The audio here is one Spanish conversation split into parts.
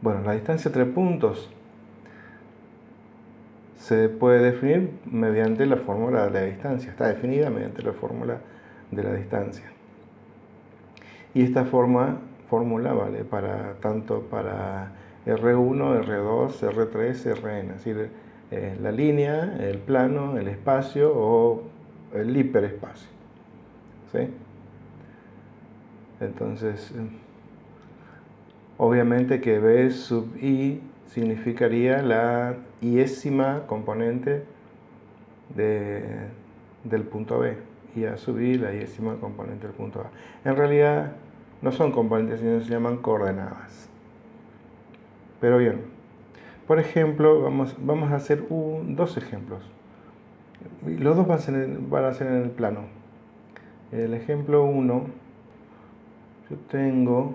Bueno, la distancia entre puntos se puede definir mediante la fórmula de la distancia. Está definida mediante la fórmula de la distancia. Y esta forma, fórmula vale para, tanto para R1, R2, R3, Rn, es decir, eh, la línea, el plano, el espacio o el hiperespacio. ¿sí? Entonces, obviamente que B sub i significaría la iésima componente del punto B y a sub i la iésima componente del punto A. En realidad no son componentes, sino se llaman coordenadas. Pero bien, por ejemplo, vamos, vamos a hacer dos ejemplos. Los dos van a, ser, van a ser en el plano. El ejemplo 1, yo tengo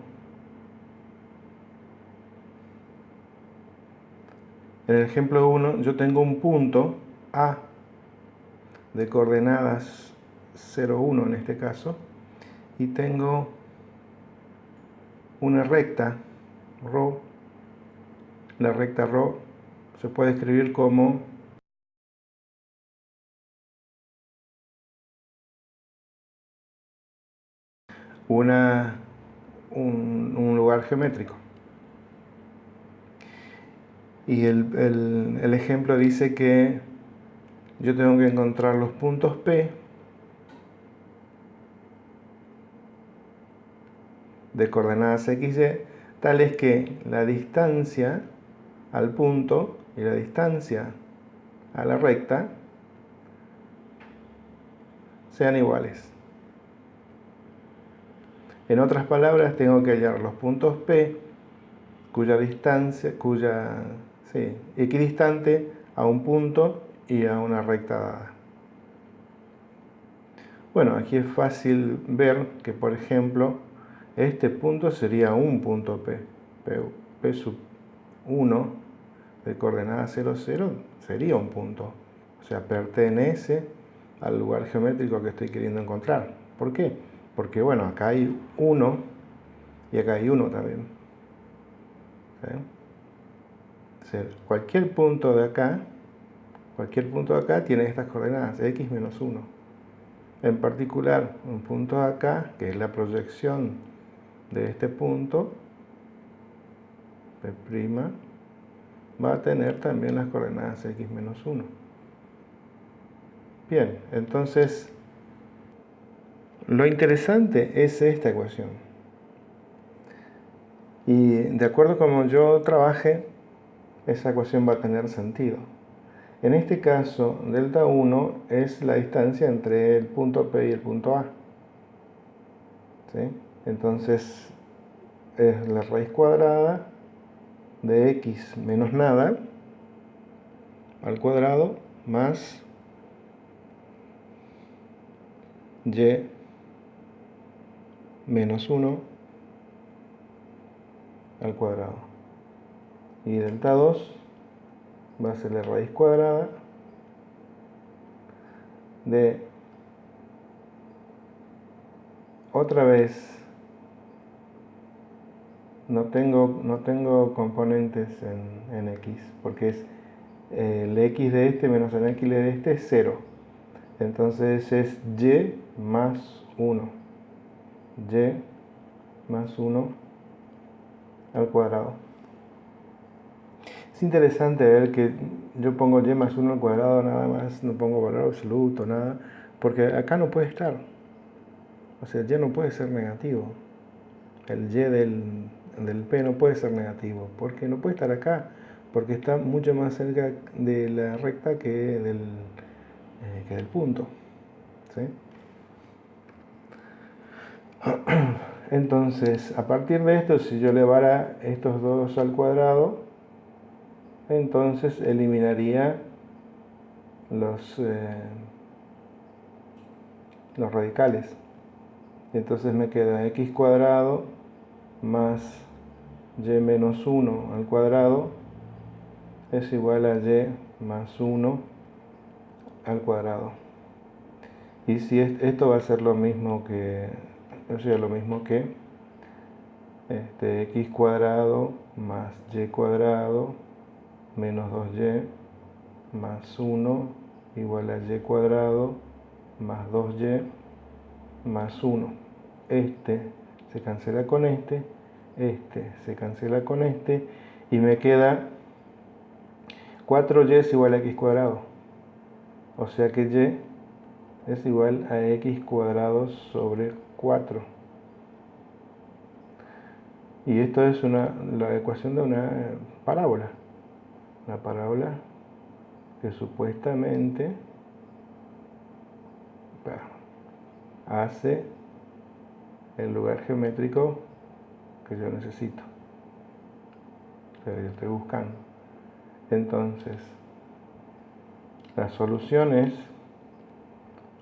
En el ejemplo 1 yo tengo un punto A de coordenadas 0, 1 en este caso y tengo una recta ρ. La recta ρ se puede escribir como una, un lugar geométrico. Y el, ejemplo dice que yo tengo que encontrar los puntos P de coordenadas XY tales que la distancia al punto y la distancia a la recta sean iguales. En otras palabras, tengo que hallar los puntos P cuya distancia, cuya equidistante a un punto y a una recta dada. Bueno, aquí es fácil ver que, por ejemplo, este punto sería un punto P. P, sub 1 de coordenada 0, 0 sería un punto. O sea, pertenece al lugar geométrico que estoy queriendo encontrar. ¿Por qué? Porque, bueno, acá hay 1 y acá hay 1 también cualquier punto de acá, cualquier punto de acá tiene estas coordenadas, x menos 1. En particular, un punto de acá, que es la proyección de este punto, P', va a tener también las coordenadas x menos 1. Bien, entonces, lo interesante es esta ecuación. Y de acuerdo como yo trabaje, esa ecuación va a tener sentido. En este caso, delta 1 es la distancia entre el punto P y el punto A. Entonces, es la raíz cuadrada de x menos nada al cuadrado más y menos 1 al cuadrado y delta 2 va a ser la raíz cuadrada de otra vez. No tengo, no tengo componentes en, en x porque es el x de este menos el x de este es 0 entonces es y más 1 y más 1 al cuadrado es interesante ver que yo pongo y más 1 al cuadrado nada más, no pongo valor absoluto, nada, porque acá no puede estar. O sea, y no puede ser negativo. El y del, del p no puede ser negativo, porque no puede estar acá, porque está mucho más cerca de la recta que del, eh, que del punto. Entonces, a partir de esto, si yo elevara estos dos al cuadrado, entonces eliminaría los, eh, los radicales. Entonces me queda x cuadrado más y menos 1 al cuadrado es igual a y más 1 al cuadrado. Y si esto va a ser lo mismo que, o sea, lo mismo que este, x cuadrado más y cuadrado menos 2y más 1 igual a y cuadrado más 2y más 1. Este se cancela con este, este se cancela con este y me queda 4y es igual a x cuadrado. O sea que y es igual a x cuadrado sobre 4. Y esto es la ecuación de una parábola. Una parábola que supuestamente hace el lugar geométrico que yo necesito. Que yo estoy buscando. Entonces, la solución es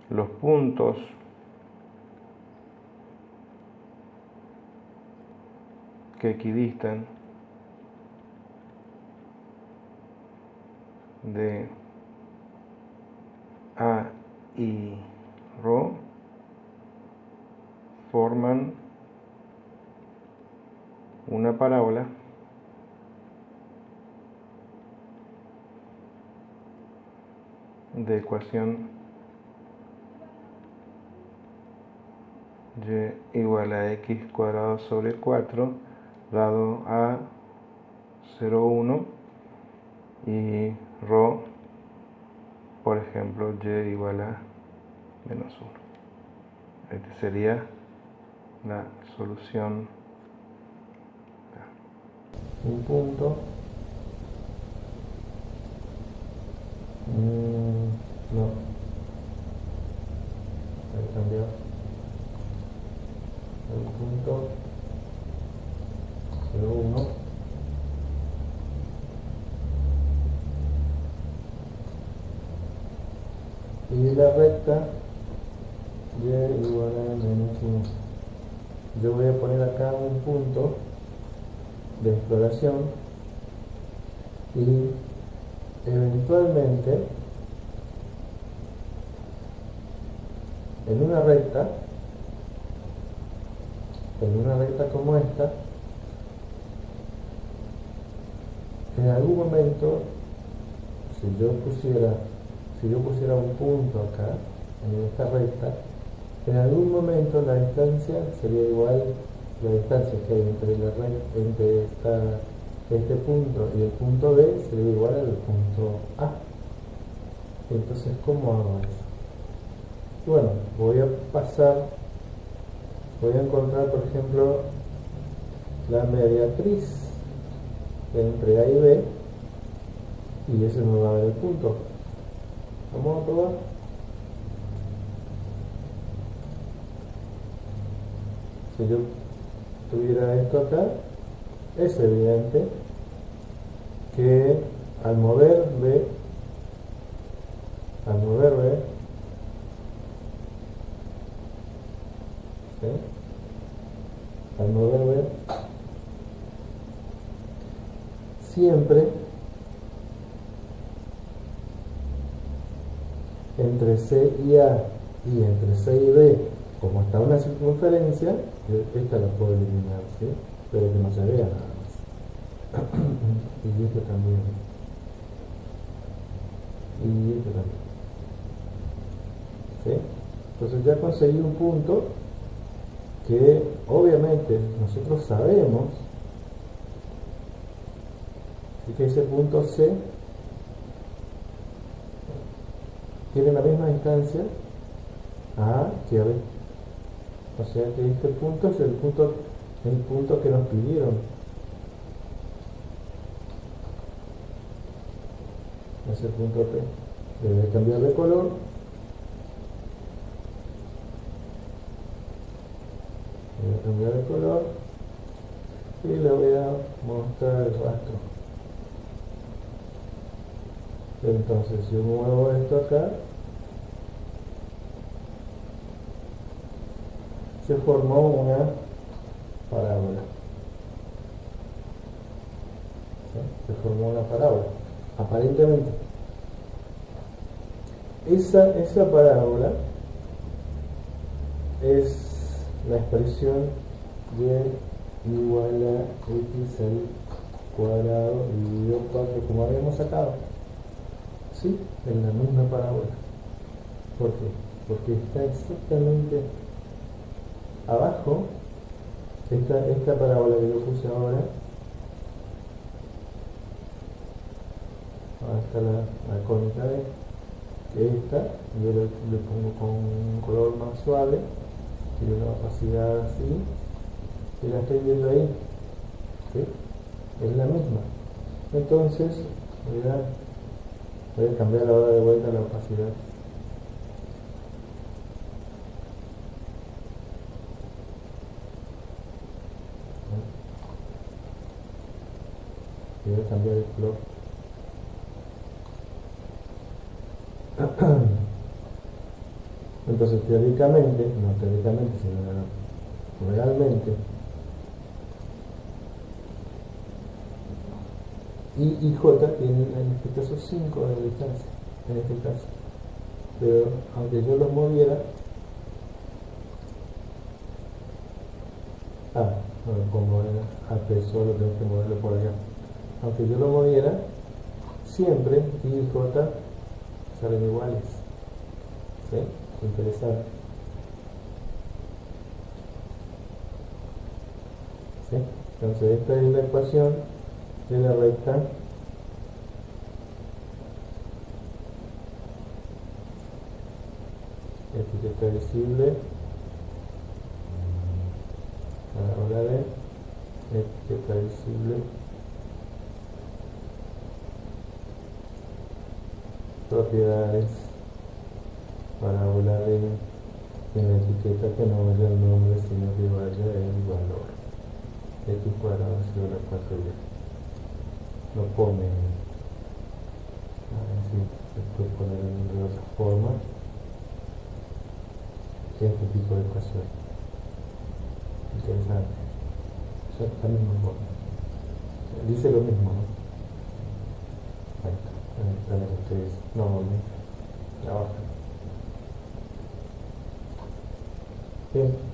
los puntos que equidistan de A y Rho forman una parábola de ecuación y igual a x cuadrado sobre 4 dado a 0,1 y ejemplo y igual a menos 1 este sería la solución. Un punto. Mm, no. Un punto. 0, 1 y la recta y igual a menos 1 yo voy a poner acá un punto de exploración y eventualmente en una recta en una recta como esta en algún momento si yo pusiera si yo pusiera un punto acá en esta recta en algún momento la distancia sería igual la distancia que hay entre, este punto y el punto B sería igual al punto A. Entonces, ¿cómo hago eso? Bueno, voy a pasar, voy a encontrar, por ejemplo, la mediatriz entre A y B y ese me va a dar el punto. Vamos a probar. si yo tuviera esto acá, es evidente que al mover B, al mover B, al mover B, siempre entre C y A y entre C y B como está una circunferencia, esta la puedo eliminar, ¿sí? pero que no se vea nada más. y esto también. Y esto también. ¿Sí? Entonces ya conseguí un punto que obviamente nosotros sabemos que ese punto C tiene la misma distancia a que a o sea que este punto es el punto, el punto que nos pidieron. Ese punto P. Debe cambiar de color. Debe cambiar de color. Y le voy a mostrar el rastro. Entonces, yo muevo esto acá, se formó una parábola. Se formó una parábola, aparentemente. Esa, esa parábola es la expresión de igual a x al cuadrado dividido 4 como habíamos sacado. ¿Sí? En la misma parábola. ¿Por qué? Porque está exactamente abajo, esta, esta parábola que yo puse ahora, está la, la cónica de esta, yo le, pongo con un color más suave, y una opacidad así, y la estoy viendo ahí, ¿sí? es la misma. Entonces, voy a, a cambiar ahora de vuelta la opacidad. a cambiar el color. Entonces, teóricamente, no teóricamente, sino realmente, y, y J tienen en este caso 5 de distancia, en este caso. Pero aunque yo los moviera, ah, como era AP solo tengo que moverlo por allá. Aunque yo lo moviera, siempre I y J salen iguales. ¿Sí? Interesante. ¿Sí? Entonces esta es la ecuación tela recta. Etiqueta visible a de etiqueta visible propiedades. Parábola de en la etiqueta que no vaya el nombre sino que vaya el valor. X cuadrado sobre 4y no comen. Así se puede poner de otra forma. Este tipo de cosas. Interesante. Eso también me Dice lo mismo, ¿no? Ahí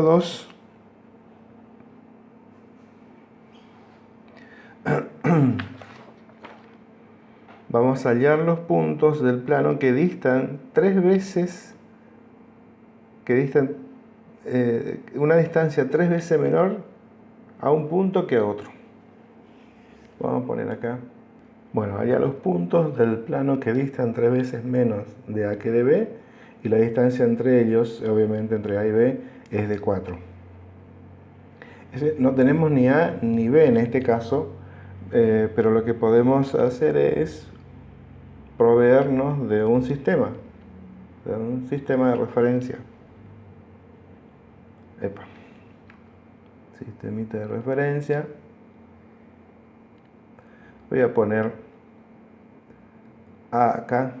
ejemplo 2, vamos a hallar los puntos del plano que distan tres veces, que distan eh, una distancia tres veces menor a un punto que a otro. Vamos a poner acá. Bueno, hallar los puntos del plano que distan tres veces menos de A que de B y la distancia entre ellos, obviamente entre A y B, es de 4. No tenemos ni A ni B en este caso, eh, pero lo que podemos hacer es proveernos de un sistema, de un sistema de referencia. Epa. Sistemita de referencia. Voy a poner A acá,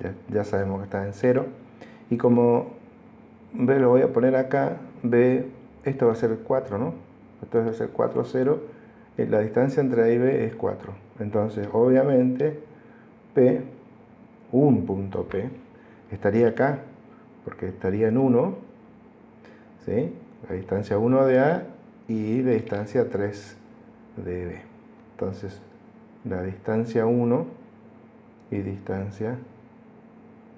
ya, ya sabemos que está en 0, y como B lo voy a poner acá, B, esto va a ser 4, ¿no? Esto va a ser 4, 0, eh, la distancia entre A y B es 4. Entonces, obviamente, P, un punto P, estaría acá, porque estaría en 1, ¿sí? La distancia 1 de A y la distancia 3 de B. Entonces, la distancia 1 y distancia,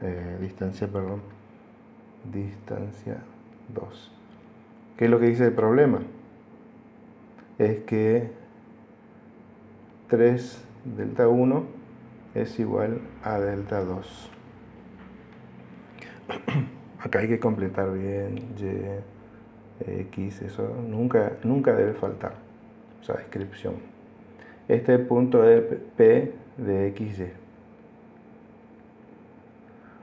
eh, distancia, perdón, distancia 2. ¿Qué es lo que dice el problema? Es que 3 delta 1 es igual a delta 2. Acá hay que completar bien y, x, eso nunca, nunca debe faltar, esa descripción. Este punto de P de xy.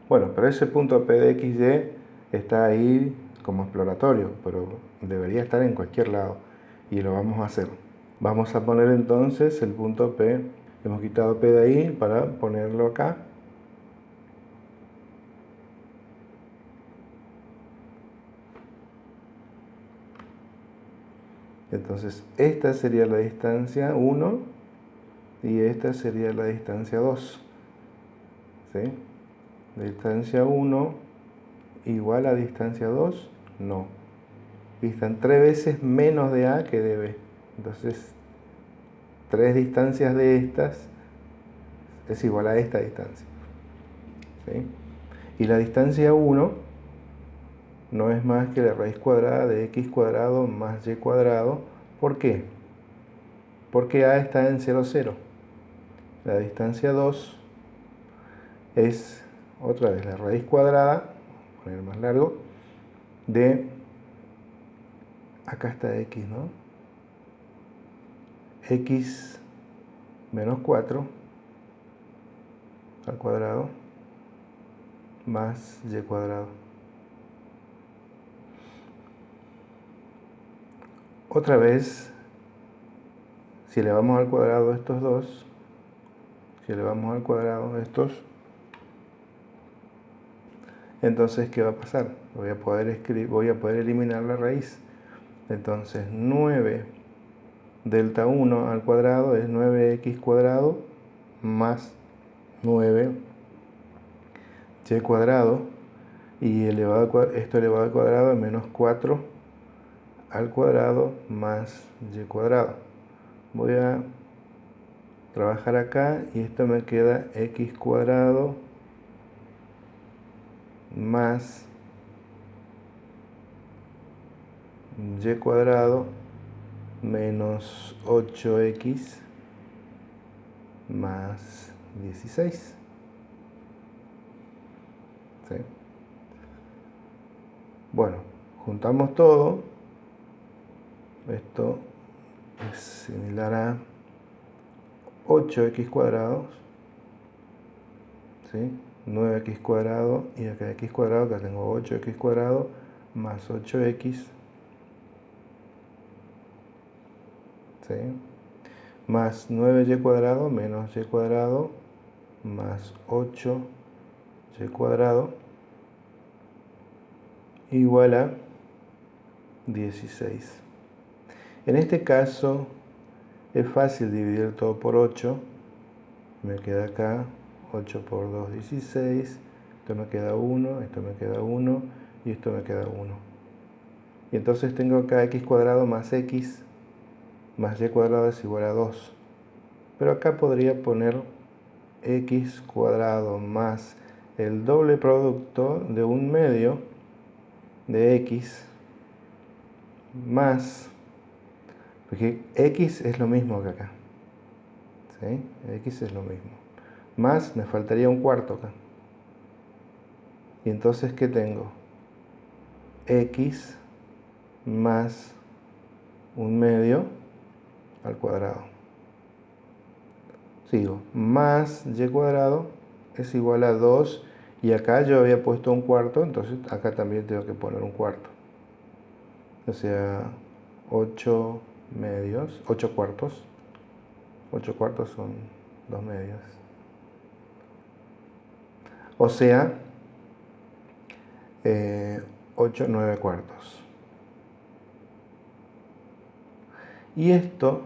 Bueno, pero ese punto P de xy está ahí como exploratorio, pero debería estar en cualquier lado y lo vamos a hacer. Vamos a poner entonces el punto P, hemos quitado P de ahí para ponerlo acá. Entonces esta sería la distancia 1 y esta sería la distancia 2. ¿Sí? Distancia 1 igual a distancia 2, no. Distan tres veces menos de A que de B. Entonces, tres distancias de estas es igual a esta distancia. ¿Sí? Y la distancia 1 no es más que la raíz cuadrada de x cuadrado más y cuadrado. ¿Por qué? Porque a está en 0, 0. La distancia 2 es otra vez la raíz cuadrada, poner más largo, de, acá está x, ¿no? x menos 4 al cuadrado más y cuadrado. Otra vez, si le vamos al cuadrado estos dos, si le vamos al cuadrado estos, entonces ¿qué va a pasar? Voy a poder, escribir, voy a poder eliminar la raíz. Entonces 9 delta 1 al cuadrado es 9x cuadrado más 9 y cuadrado y elevado, esto elevado al cuadrado es menos 4 al cuadrado más y cuadrado. Voy a trabajar acá y esto me queda x cuadrado más y cuadrado menos 8x más 16. Bueno, juntamos todo. Esto es similar a 8x cuadrados. ¿sí? 9x cuadrado y acá x cuadrado, acá tengo 8x cuadrado más 8x ¿sí? más 9y cuadrado menos y cuadrado más 8y cuadrado igual a 16 en este caso es fácil dividir todo por 8 me queda acá 8 por 2, 16. Esto me queda 1, esto me queda 1 y esto me queda 1. Y entonces tengo acá x cuadrado más x más y cuadrado es igual a 2. Pero acá podría poner x cuadrado más el doble producto de un medio de x más, porque x es lo mismo que acá. ¿sí? x es lo mismo más me faltaría un cuarto acá. Y entonces, ¿qué tengo? x más un medio al cuadrado. Sigo, más y cuadrado es igual a 2 y acá yo había puesto un cuarto, entonces acá también tengo que poner un cuarto. O sea, 8 medios, 8 cuartos. 8 cuartos son 2 medios o sea, 8, eh, 9 cuartos. Y esto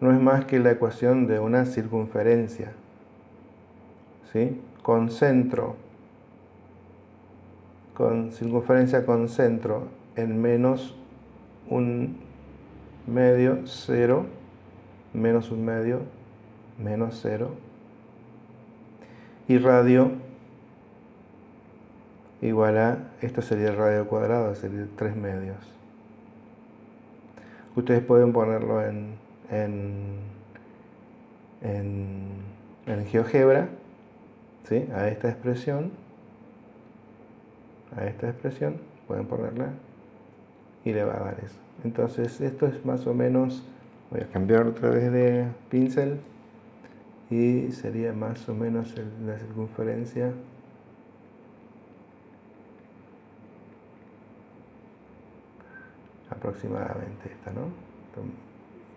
no es más que la ecuación de una circunferencia, ¿sí? Con centro, con circunferencia con centro en menos un medio, 0, menos un medio, menos 0, y radio igual a, esto sería el radio cuadrado, sería 3 medios. Ustedes pueden ponerlo en, en, en, GeoGebra, ¿sí? a esta expresión, a esta expresión, pueden ponerla y le va a dar eso. Entonces esto es más o menos, voy a cambiar otra vez de pincel, y sería más o menos la circunferencia aproximadamente esta, ¿no? Un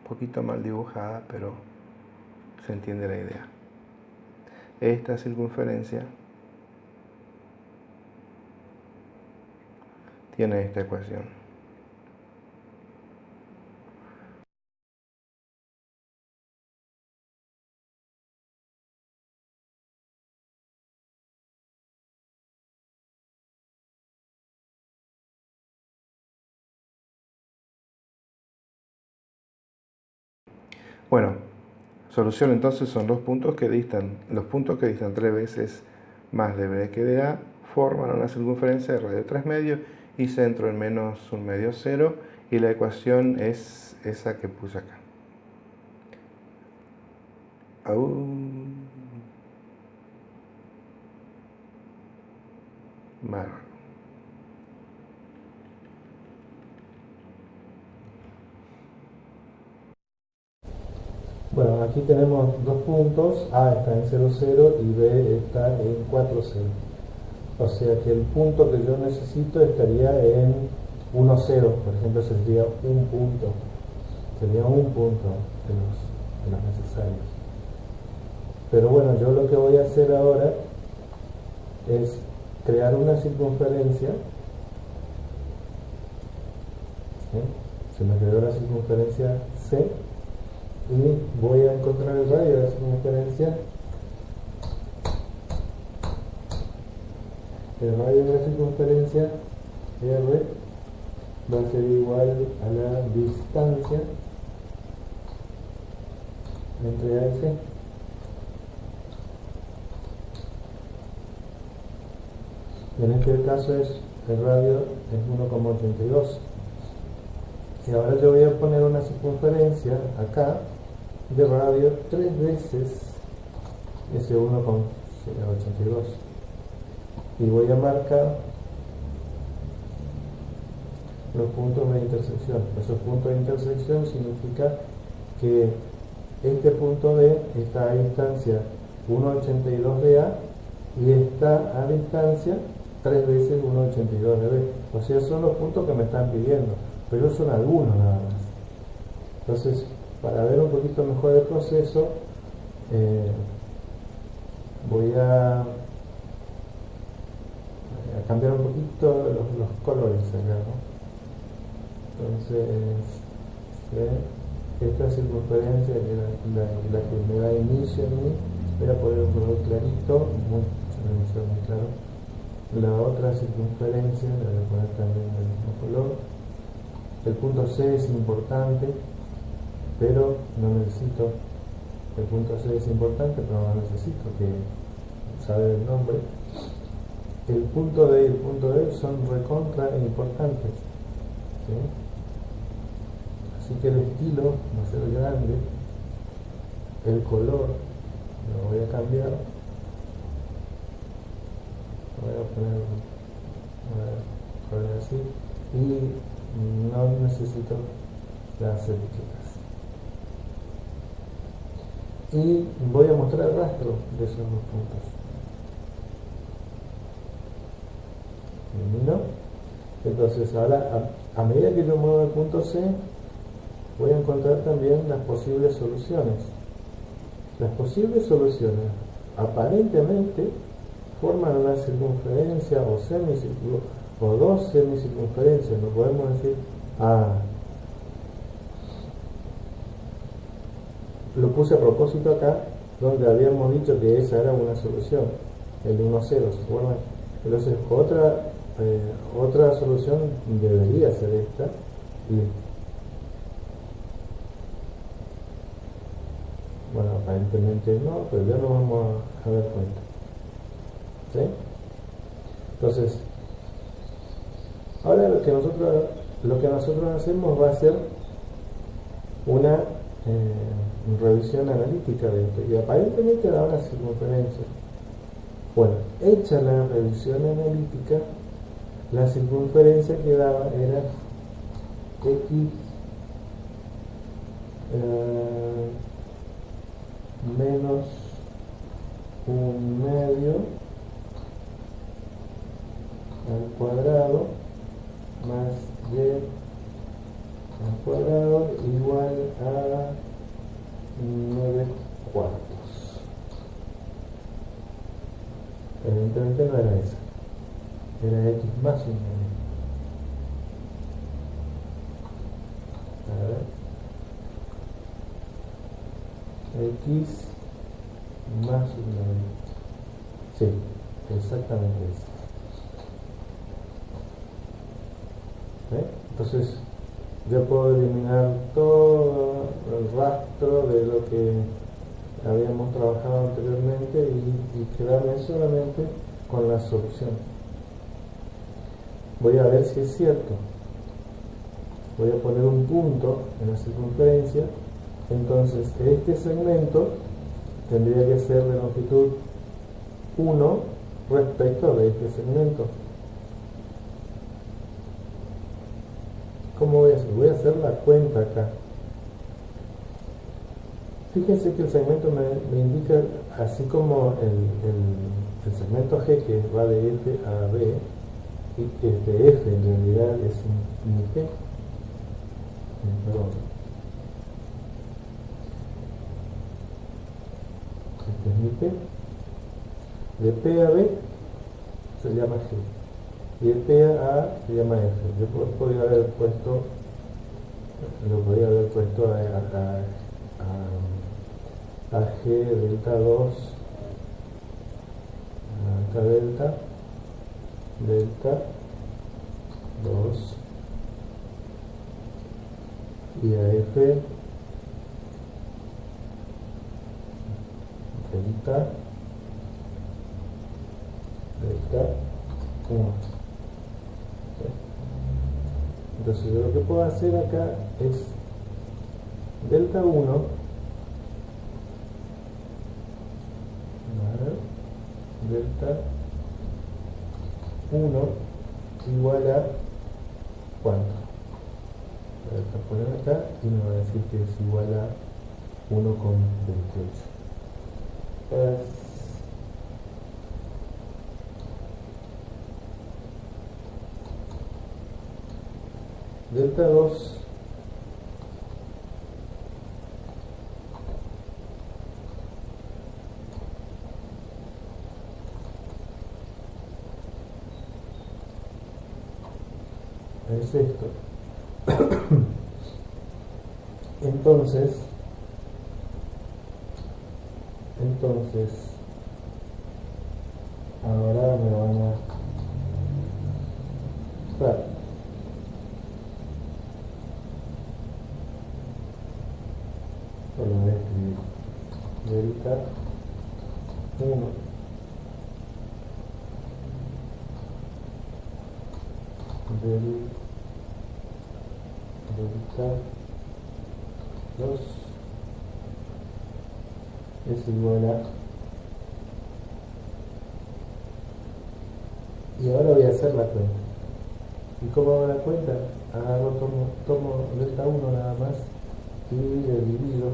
poquito mal dibujada, pero se entiende la idea. Esta circunferencia tiene esta ecuación. Bueno, solución entonces son los puntos que distan, los puntos que distan tres veces más de B que de A forman una circunferencia de radio 3 medios y centro en menos un medio cero y la ecuación es esa que puse acá. Bueno, aquí tenemos dos puntos, A está en 0, 0 y B está en 4, 0. O sea que el punto que yo necesito estaría en 1, 0, por ejemplo, sería un punto. Sería un punto de los, de los necesarios. Pero bueno, yo lo que voy a hacer ahora es crear una circunferencia. Se me creó la circunferencia C y voy a encontrar el radio de la circunferencia. El radio de la circunferencia R va a ser igual a la distancia entre A y C. En este caso es el radio es 1,82 y ahora yo voy a poner una circunferencia acá de radio tres veces ese 1,82 y voy a marcar los puntos de intersección. Esos puntos de intersección significa que este punto D está a distancia 1,82 de A y está a distancia 3 veces 1,82 de B. O sea, son los puntos que me están pidiendo, pero son algunos nada más. Entonces, para ver un poquito mejor el proceso, eh, voy a, cambiar un poquito los, colores acá. Entonces, esta circunferencia, que la, la, que me da inicio a mí, voy a poner un color clarito, muy, muy claro. La otra circunferencia la voy a poner también del mismo color. El punto C es importante pero no necesito, el punto C es importante, pero no necesito que saber el nombre. El punto D y el punto D son recontra importantes. Así que el estilo va a ser grande, el color lo voy a cambiar, voy a poner, voy a poner así y no necesito las etiquetas y voy a mostrar el rastro de esos dos puntos. Entonces ahora a, medida que yo muevo el punto C voy a encontrar también las posibles soluciones. Las posibles soluciones aparentemente forman una circunferencia o semicírculo o dos semicircunferencias. No podemos decir, ah, lo puse a propósito acá, donde habíamos dicho que esa era una solución, el 1-0, ¿se acuerdan? Entonces, otra, eh, otra solución debería ser esta, y bueno, aparentemente no, pero ya lo vamos a, ver cuenta. ¿Sí? Entonces, ahora lo que nosotros lo que nosotros hacemos va a ser una eh, revisión analítica de esto y aparentemente da una circunferencia. Bueno, hecha la revisión analítica, la circunferencia que daba era x eh, menos un medio al cuadrado más y al cuadrado igual a 9 cuartos. Evidentemente no era esa, era x más un medio. A ver. x más un medio. Sí, exactamente eso. Entonces, yo puedo eliminar todo el rastro de lo que habíamos trabajado anteriormente y, quedarme solamente con la solución. Voy a ver si es cierto. Voy a poner un punto en la circunferencia. Entonces, este segmento tendría que ser de longitud 1 respecto de este segmento. ¿Cómo voy a hacer? Voy a hacer la cuenta acá. Fíjense que el segmento me, indica, así como el, segmento G que va de F a B, y este F en realidad es un, un G, perdón, este es mi P, de P a B se llama G, y de P a A se llama F. Yo podría haber puesto, lo podría haber puesto a a G delta 2 acá delta. Delta 2 y a F. Delta. Delta 1 entonces yo lo que puedo hacer acá es delta 1 delta 1 igual a cuánto. Voy a acá y me va a decir que es igual a 1 con 28. Delta 2 es entonces, ahora me van a... Claro. Solo voy a escribir delta 1 del delta 2 es igual a y ahora voy a hacer la cuenta ¿y cómo hago la cuenta? agarro, tomo, tomo delta 1 nada más y divido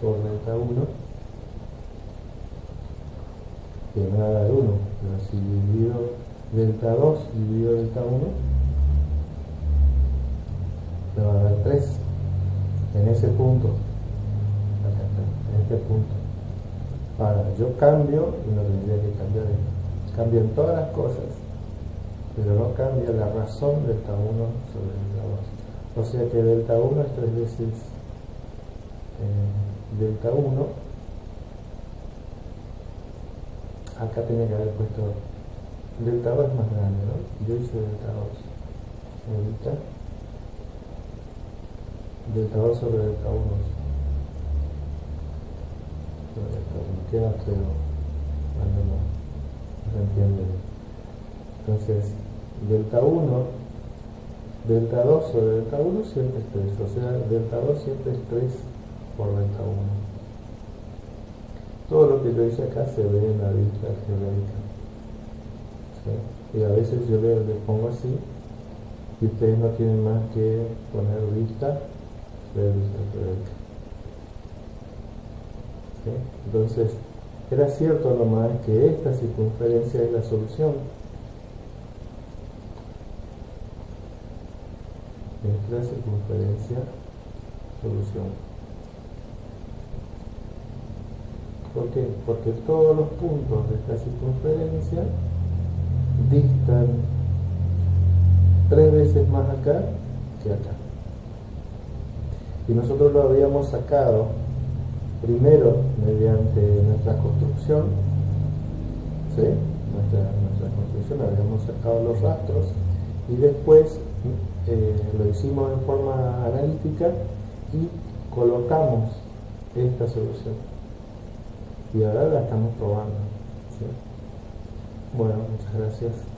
por delta 1 que me va a dar 1, pero si divido delta 2 divido delta 1, me va a dar 3 en ese punto, en este punto. Ahora, yo cambio y no tendría que cambiar, cambian todas las cosas, pero no cambia la razón delta 1 sobre delta 2. O sea que delta 1 es 3 veces eh, delta 1 acá tenía que haber puesto delta 2 es más grande, ¿no? Yo hice delta 2 delta delta 2 sobre delta 1 sobre delta 1 queda feo cuando no, se entiende. Entonces delta 1 delta 2 sobre delta 1 siempre es 3 o sea delta 2 siempre es 3 por delta 1 todo lo que yo hice acá se ve en la vista geográfica. Y a veces yo le, pongo así y ustedes no tienen más que poner vista Entonces, era cierto nomás que esta circunferencia es la solución. Esta circunferencia, solución. ¿Por qué? Porque todos los puntos de esta circunferencia distan tres veces más acá que acá que nosotros lo habíamos sacado primero mediante nuestra construcción, ¿sí? nuestra, nuestra construcción, habíamos sacado los rastros y después eh, lo hicimos en forma analítica y colocamos esta solución. Y ahora la estamos probando. Bueno, muchas gracias.